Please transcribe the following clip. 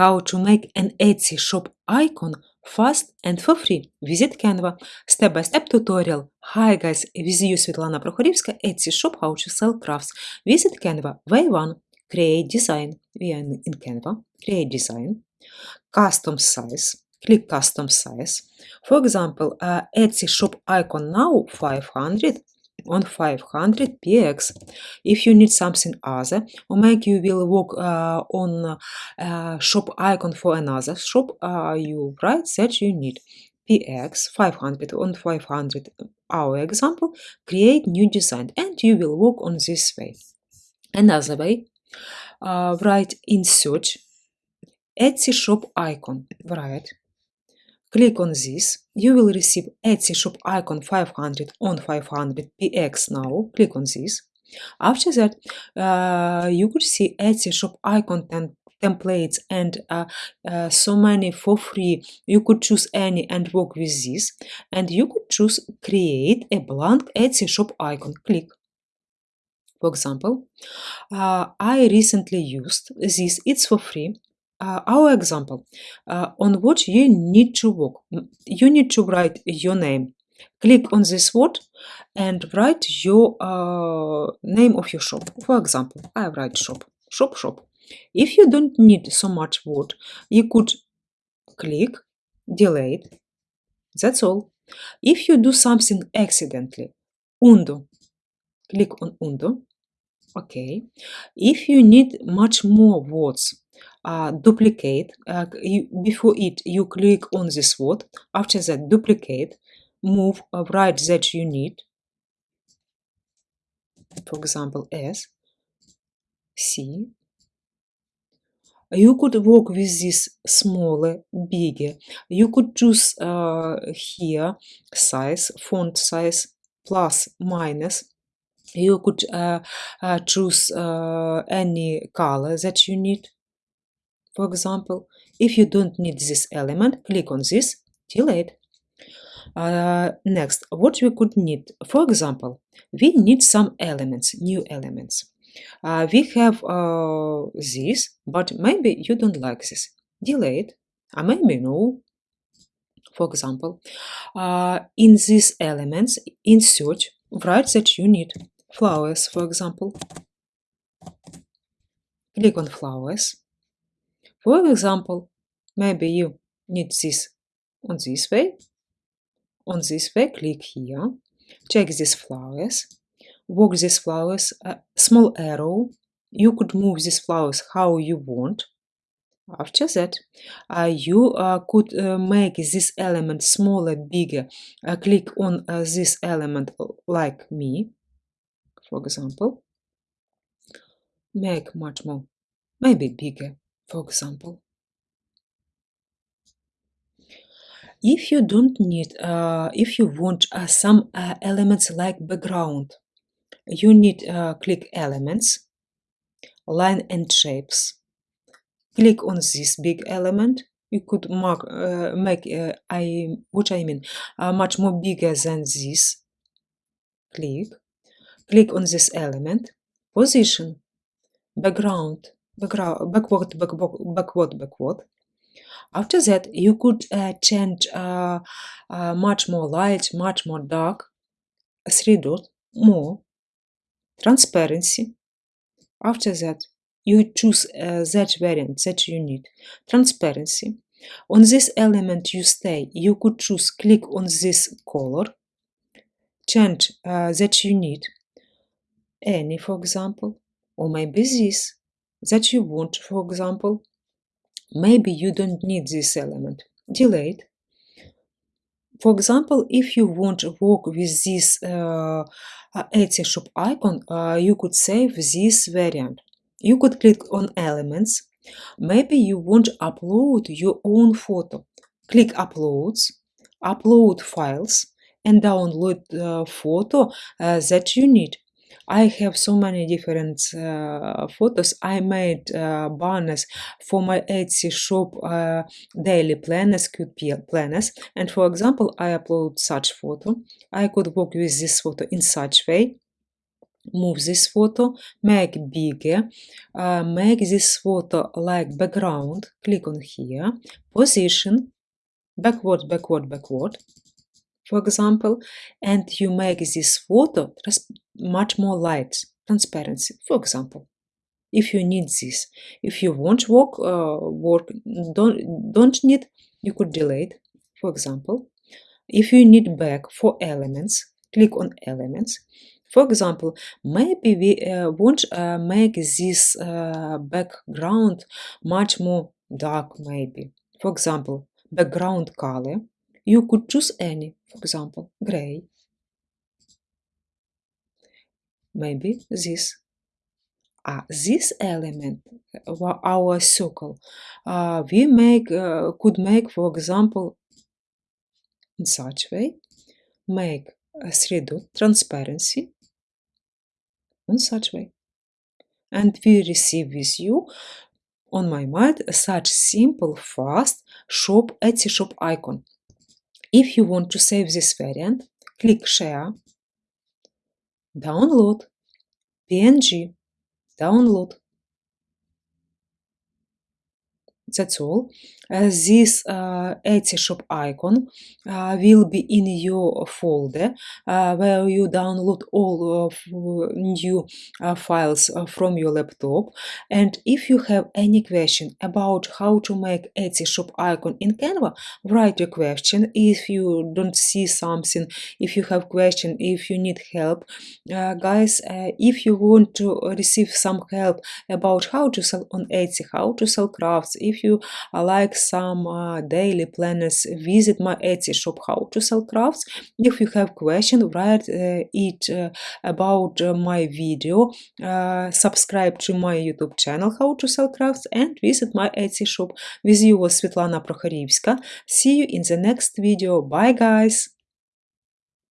how to make an Etsy shop icon fast and for free. Visit Canva. Step-by-step tutorial. Hi guys, with you Svetlana Prokhorivska, Etsy shop how to sell crafts. Visit Canva. Way 1. Create design. We are in Canva. Create design. Custom size. Click custom size. For example, uh, Etsy shop icon now 500 on 500 px. If you need something other, or maybe you will work uh, on uh, shop icon for another shop, uh, you write that you need. Px 500 on 500 our example create new design and you will work on this way. Another way uh, write in search etsy shop icon write Click on this. You will receive Etsy shop icon 500 on 500 px now. Click on this. After that, uh, you could see Etsy shop icon tem templates and uh, uh, so many for free. You could choose any and work with this. And you could choose create a blank Etsy shop icon. Click. For example, uh, I recently used this. It's for free uh, our example, uh, on what you need to work. You need to write your name. Click on this word and write your uh, name of your shop. For example, I write shop, shop, shop. If you don't need so much word, you could click, delete. That's all. If you do something accidentally, undo, click on undo. Okay. If you need much more words, uh, duplicate. Uh, you, before it, you click on this word. After that, duplicate. Move uh, right that you need. For example, S, C. You could work with this smaller, bigger. You could choose uh, here size, font size, plus, minus. You could uh, uh, choose uh, any color that you need. For example, if you don't need this element, click on this, delete. Uh, next, what we could need, for example, we need some elements, new elements. Uh, we have uh, this, but maybe you don't like this. Delete, or maybe no. For example, uh, in these elements, in search, write that you need flowers, for example. Click on flowers. For example, maybe you need this on this way. On this way, click here. Check these flowers. Work these flowers. A small arrow. You could move these flowers how you want. After that, uh, you uh, could uh, make this element smaller, bigger. Uh, click on uh, this element like me, for example. Make much more, maybe bigger for example. If you don't need, uh, if you want uh, some uh, elements like background, you need uh, click elements, line and shapes. Click on this big element. You could mark, uh, make, uh, I, what I mean, much more bigger than this. Click. Click on this element. Position, background, backward, backward, backward, backward. After that, you could uh, change uh, uh, much more light, much more dark, three dot, more, transparency. After that, you choose uh, that variant that you need, transparency. On this element you stay, you could choose click on this color, change uh, that you need, any for example, or maybe this that you want, for example. Maybe you don't need this element. Delete. For example, if you want to work with this uh, Etsy shop icon, uh, you could save this variant. You could click on elements. Maybe you want to upload your own photo. Click uploads, upload files, and download the photo uh, that you need. I have so many different uh, photos. I made uh, banners for my Etsy shop uh, daily planners, cute planners. And for example, I upload such photo. I could work with this photo in such way. move this photo, make bigger, uh, make this photo like background, click on here, position, backward, backward, backward, for example, and you make this photo much more light, transparency, for example. If you need this, if you want work, uh, work don't, don't need, you could delete, for example. If you need back for elements, click on elements. For example, maybe we uh, want uh, make this uh, background much more dark, maybe. For example, background color. You could choose any, for example, gray. Maybe this. Uh, this element, our circle, uh, we make uh, could make, for example, in such way, make a 3 dot transparency in such way. And we receive with you on my mind such simple, fast shop Etsy shop icon. If you want to save this variant, click Share, Download, PNG, Download. That's all. Uh, this uh, Etsy shop icon uh, will be in your folder uh, where you download all of new uh, files uh, from your laptop. And if you have any question about how to make Etsy shop icon in Canva, write your question. If you don't see something, if you have question, if you need help, guys, if you want to receive some help about how to sell on Etsy, how to sell crafts, if you like some daily planners, visit my Etsy shop how to sell crafts. If you have question, write uh, it uh, about uh, my video, subscribe to my YouTube channel how to sell crafts and visit my Etsy shop. With you was Svetlana Prokhorivska. See you in the next video. Bye guys!